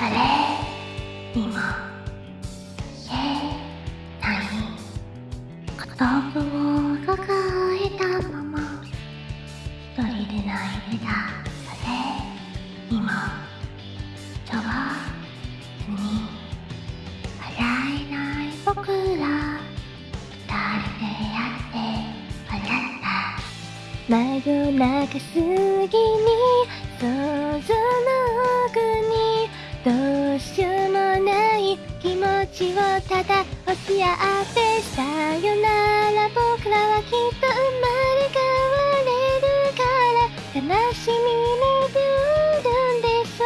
誰にも言えない言葉を抱えたまま。一人で泣いてた誰にもジョバずに笑えない僕ら。二人でやって笑った。真夜中過ぎにをただ押し合ってさよなら僕らはきっと生まれ変われるから悲しみにルるんでしょ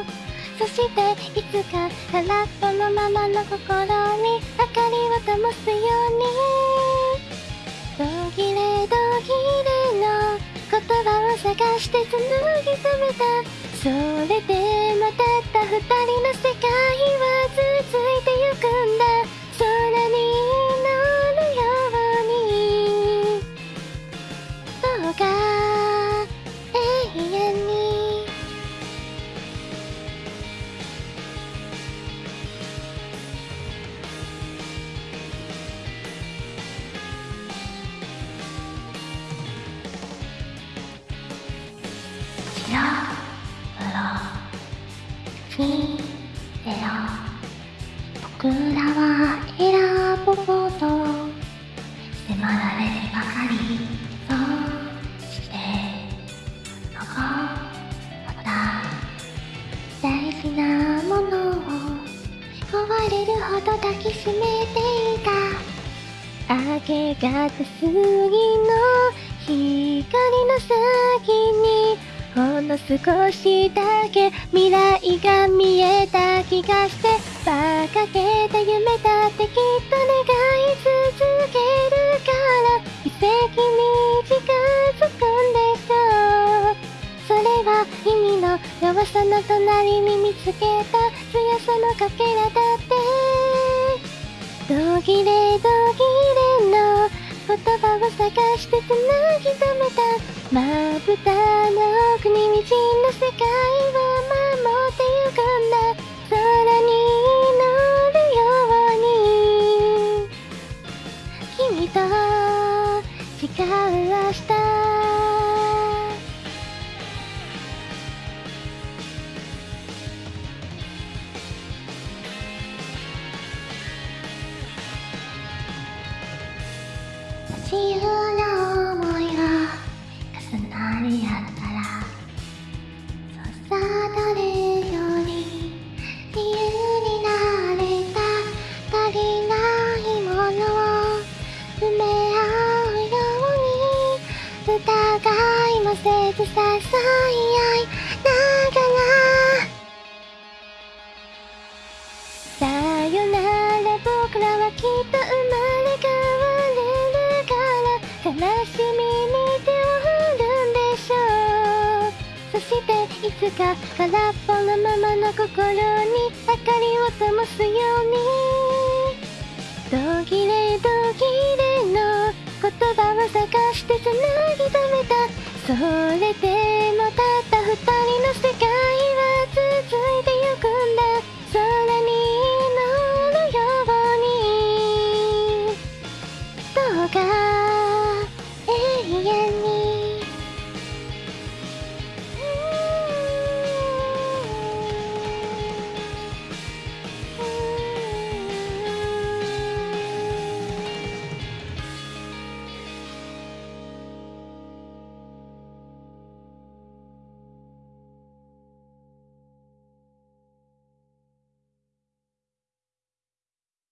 うそしていつか空っぽのままの心に明かりを灯すように途切れ途切れの言葉を探して紡ぎ止めた。それでもたった二人の世界白黒にゼロ僕らは選ぶほど迫られてばかりそうして残った大事なものを壊れるほど抱きしめていた明け方過ぎの光の先にほんの少しだけ未来が見えた気がして馬鹿げた夢だってきっと願い続けるから奇跡に近づくんでしょうそれは君の弱さの隣に見つけた強さのかけらだって。途切れ途切れの言葉を探してつなぎ止めまぶたの奥に滲んだ世界を守ってゆくんだ。空に乗るように。君と違う明日。自由疑いもせず支え合いながらさよなら僕らはきっと生まれ変われるから悲しみに手を振るんでしょう。そしていつか空っぽのままの心に明かりを灯すように。途切れ途切れそれで